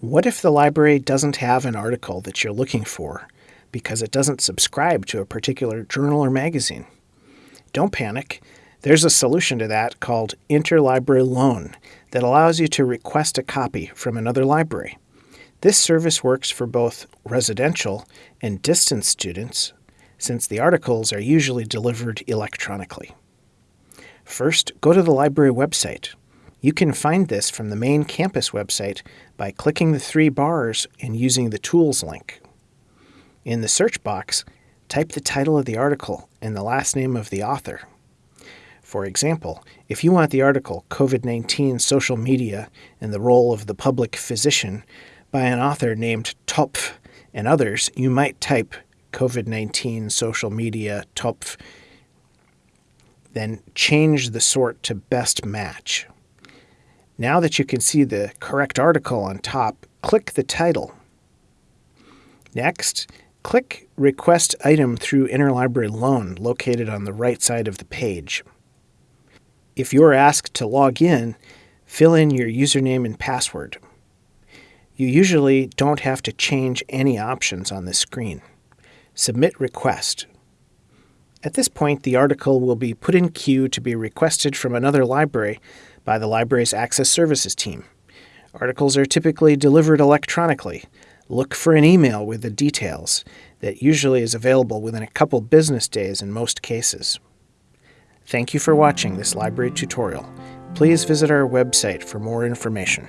What if the library doesn't have an article that you're looking for because it doesn't subscribe to a particular journal or magazine? Don't panic. There's a solution to that called Interlibrary Loan that allows you to request a copy from another library. This service works for both residential and distance students since the articles are usually delivered electronically. First, go to the library website. You can find this from the main campus website by clicking the three bars and using the Tools link. In the search box, type the title of the article and the last name of the author. For example, if you want the article COVID 19 Social Media and the Role of the Public Physician by an author named Topf and others, you might type COVID 19 Social Media Topf, then change the sort to Best Match. Now that you can see the correct article on top, click the title. Next, click Request Item through Interlibrary Loan located on the right side of the page. If you're asked to log in, fill in your username and password. You usually don't have to change any options on this screen. Submit request. At this point, the article will be put in queue to be requested from another library by the library's Access Services team. Articles are typically delivered electronically. Look for an email with the details that usually is available within a couple business days in most cases. Thank you for watching this library tutorial. Please visit our website for more information.